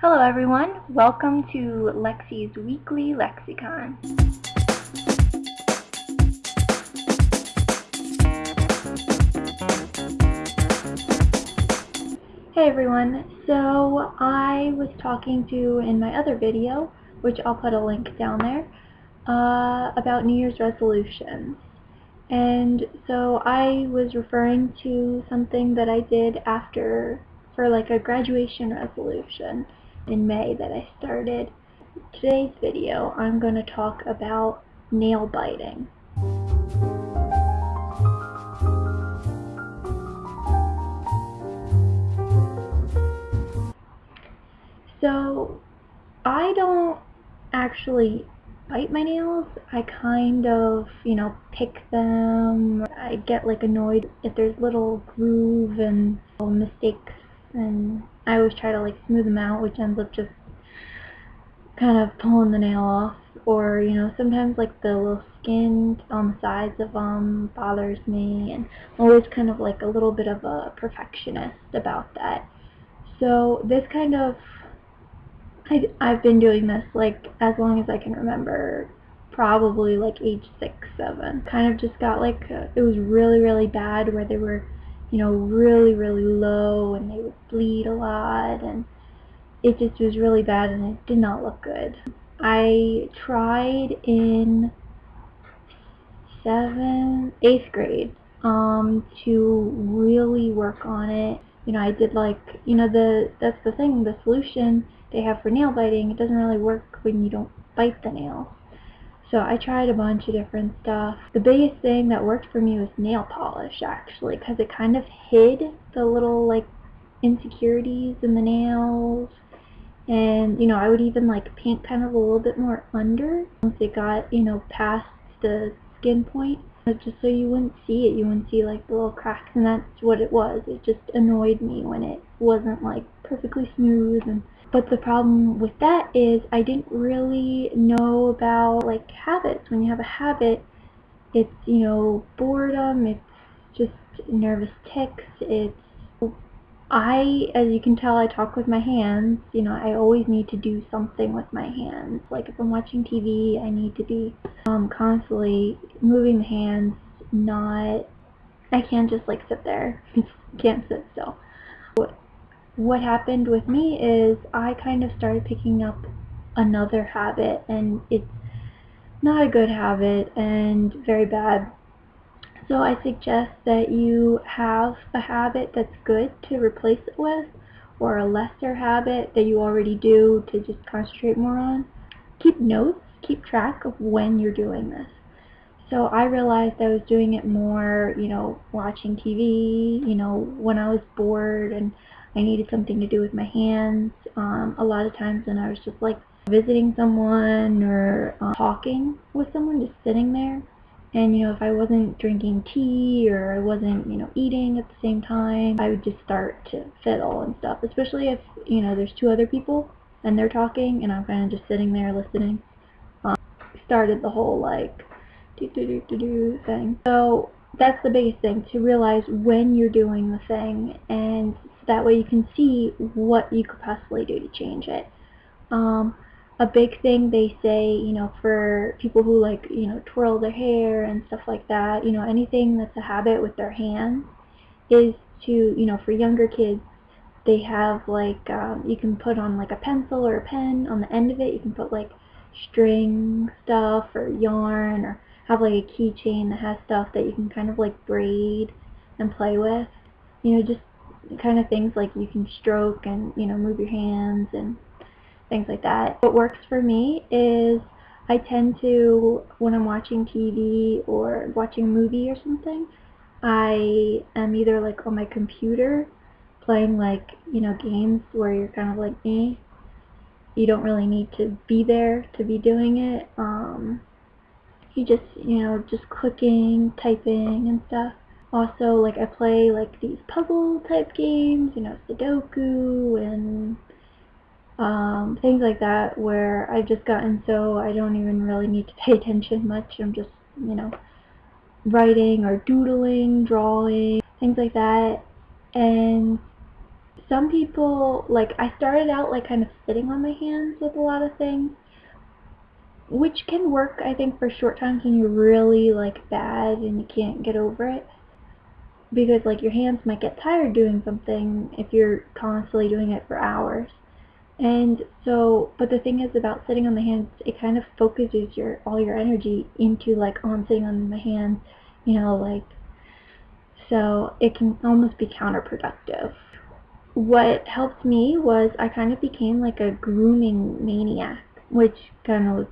Hello everyone, welcome to Lexi's Weekly Lexicon. Hey everyone, so I was talking to in my other video, which I'll put a link down there, uh, about New Year's resolutions. And so I was referring to something that I did after, for like a graduation resolution in May that I started. Today's video, I'm going to talk about nail biting. So, I don't actually bite my nails. I kind of, you know, pick them. I get like annoyed if there's little groove and mistakes and I always try to like smooth them out which ends up just kind of pulling the nail off. Or you know sometimes like the little skin on the sides of them bothers me and I'm always kind of like a little bit of a perfectionist about that. So this kind of I, I've been doing this like as long as I can remember probably like age six seven. Kind of just got like uh, it was really really bad where they were you know really really low and they would bleed a lot and it just was really bad and it did not look good I tried in seventh eighth grade um to really work on it you know I did like you know the that's the thing the solution they have for nail biting, it doesn't really work when you don't bite the nail. So I tried a bunch of different stuff. The biggest thing that worked for me was nail polish actually because it kind of hid the little like insecurities in the nails. And you know I would even like paint kind of a little bit more under once it got you know past the skin point. Just so you wouldn't see it you wouldn't see like the little cracks and that's what it was. It just annoyed me when it wasn't like perfectly smooth and but the problem with that is I didn't really know about like habits. When you have a habit, it's, you know, boredom, it's just nervous tics, it's I, as you can tell, I talk with my hands. You know, I always need to do something with my hands. Like if I'm watching TV, I need to be um, constantly moving the hands, not, I can't just like sit there. can't sit still what happened with me is I kind of started picking up another habit and it's not a good habit and very bad. So I suggest that you have a habit that's good to replace it with or a lesser habit that you already do to just concentrate more on. Keep notes, keep track of when you're doing this. So I realized I was doing it more, you know, watching TV, you know, when I was bored and I needed something to do with my hands. Um, a lot of times when I was just like visiting someone or uh, talking with someone, just sitting there. And, you know, if I wasn't drinking tea or I wasn't, you know, eating at the same time, I would just start to fiddle and stuff. Especially if, you know, there's two other people and they're talking and I'm kind of just sitting there listening. Um, started the whole, like, do-do-do-do-do thing. So that's the biggest thing, to realize when you're doing the thing and that way you can see what you could possibly do to change it. Um, a big thing they say, you know, for people who like, you know, twirl their hair and stuff like that, you know, anything that's a habit with their hands is to, you know, for younger kids, they have like, um, you can put on like a pencil or a pen on the end of it, you can put like string stuff or yarn or have like a keychain that has stuff that you can kind of like braid and play with. You know, just kind of things like you can stroke and you know move your hands and things like that. What works for me is I tend to when I'm watching TV or watching a movie or something I am either like on my computer playing like you know games where you're kind of like me you don't really need to be there to be doing it um, you just you know just clicking typing and stuff also, like, I play, like, these puzzle type games, you know, Sudoku and um, things like that, where I've just gotten so I don't even really need to pay attention much. I'm just, you know, writing or doodling, drawing, things like that. And some people like I started out like kind of sitting on my hands with a lot of things which can work I think for short times when you're really like bad and you can't get over it. Because like your hands might get tired doing something if you're constantly doing it for hours. And so but the thing is about sitting on the hands it kind of focuses your all your energy into like oh I'm sitting on my hands you know like so it can almost be counterproductive. What helped me was I kind of became like a grooming maniac which kind of was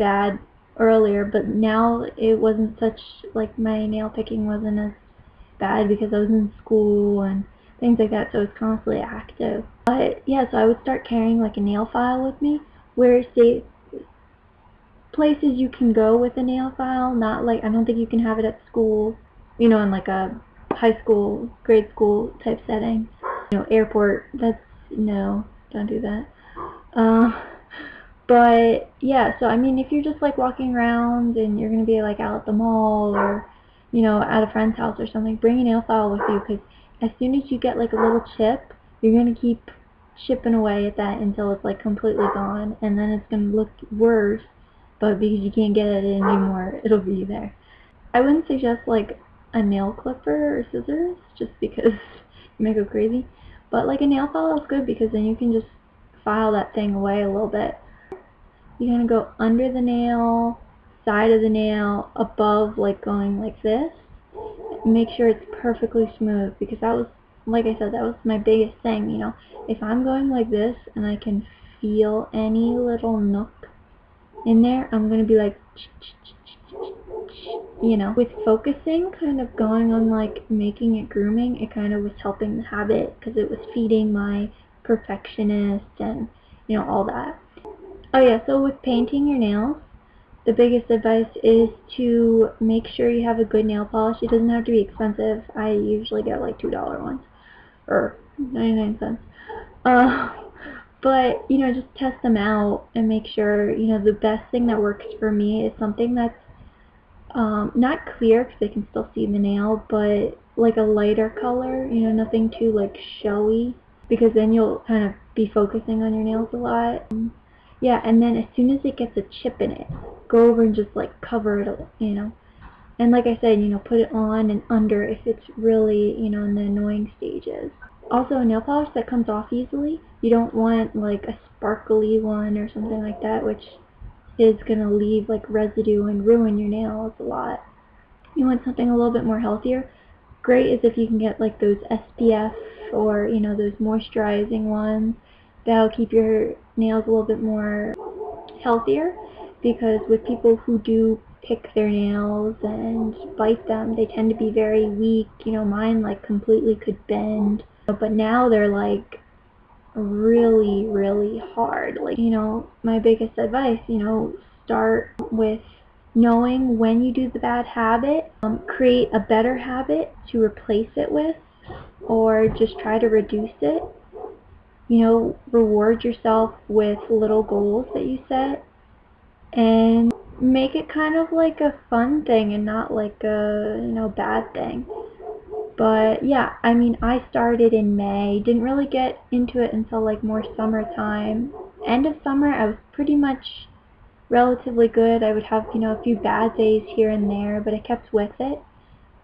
bad earlier but now it wasn't such like my nail picking wasn't as bad because I was in school and things like that, so I was constantly active. But yeah, so I would start carrying like a nail file with me, where say places you can go with a nail file, not like I don't think you can have it at school, you know, in like a high school, grade school type setting. You know, airport, that's no, don't do that. Uh, but yeah, so I mean, if you're just like walking around and you're gonna be like out at the mall or you know, at a friend's house or something, bring a nail file with you because as soon as you get like a little chip, you're to keep chipping away at that until it's like completely gone and then it's to look worse but because you can't get it anymore it'll be there. I wouldn't suggest like a nail clipper or scissors just because you may go crazy but like a nail file is good because then you can just file that thing away a little bit. You're going to go under the nail side of the nail above like going like this? Make sure it's perfectly smooth because that was like I said that was my biggest thing you know? If I'm going like this and I can feel any little nook in there I'm gonna be like you know? With focusing kind of going on like making it grooming it kind of was helping the habit because it was feeding my perfectionist and you know all that oh yeah so with painting your nails the biggest advice is to make sure you have a good nail polish. It doesn't have to be expensive. I usually get like $2 ones or 99 cents. Uh, but, you know, just test them out and make sure, you know, the best thing that works for me is something that's um, not clear because they can still see the nail, but like a lighter color, you know, nothing too like showy because then you'll kind of be focusing on your nails a lot. Yeah, and then as soon as it gets a chip in it, go over and just like cover it, you know. And like I said, you know, put it on and under if it's really, you know, in the annoying stages. Also, a nail polish that comes off easily, you don't want like a sparkly one or something like that, which is going to leave like residue and ruin your nails a lot. You want something a little bit more healthier. Great is if you can get like those SPF or, you know, those moisturizing ones that'll keep your nails a little bit more healthier because with people who do pick their nails and bite them, they tend to be very weak. You know, mine like completely could bend, but now they're like really, really hard. Like, you know, my biggest advice, you know, start with knowing when you do the bad habit, um, create a better habit to replace it with, or just try to reduce it you know, reward yourself with little goals that you set and make it kind of like a fun thing and not like a, you know, bad thing. But yeah, I mean, I started in May, didn't really get into it until like more summertime. End of summer, I was pretty much relatively good. I would have, you know, a few bad days here and there, but I kept with it.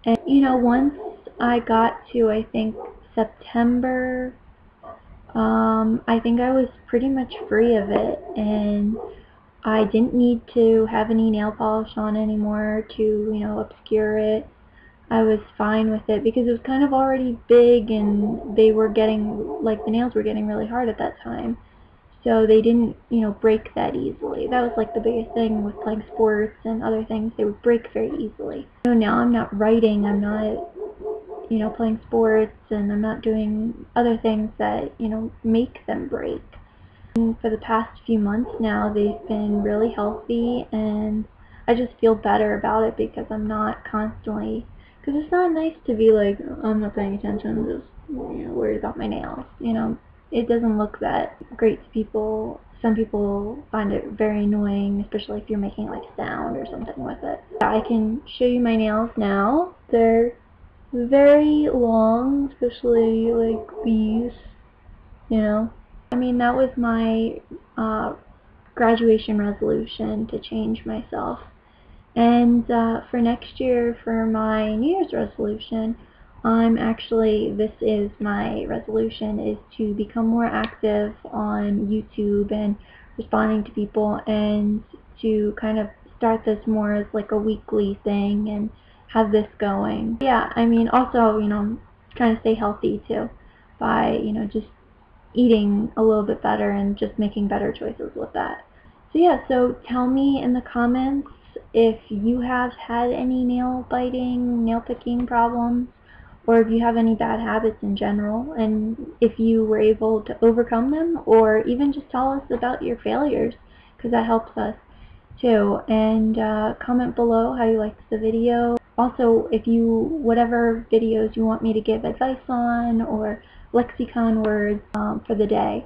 And, you know, once I got to, I think, September um, I think I was pretty much free of it and I didn't need to have any nail polish on anymore to, you know, obscure it. I was fine with it because it was kind of already big and they were getting, like the nails were getting really hard at that time. So they didn't, you know, break that easily. That was like the biggest thing with playing sports and other things. They would break very easily. So now I'm not writing, I'm not you know, playing sports and I'm not doing other things that, you know, make them break. And for the past few months now, they've been really healthy and I just feel better about it because I'm not constantly, because it's not nice to be like, I'm not paying attention, I'm just, you know, worried about my nails, you know. It doesn't look that great to people. Some people find it very annoying, especially if you're making like sound or something with it. I can show you my nails now. They're very long, especially like these, you know. I mean, that was my uh, graduation resolution to change myself. And uh, for next year, for my New Year's resolution, I'm actually, this is my resolution, is to become more active on YouTube and responding to people and to kind of start this more as like a weekly thing and have this going. Yeah, I mean, also, you know, trying to stay healthy too by, you know, just eating a little bit better and just making better choices with that. So yeah, so tell me in the comments if you have had any nail biting, nail picking problems, or if you have any bad habits in general, and if you were able to overcome them, or even just tell us about your failures, because that helps us too. And uh, comment below how you liked the video. Also, if you, whatever videos you want me to give advice on, or lexicon words um, for the day,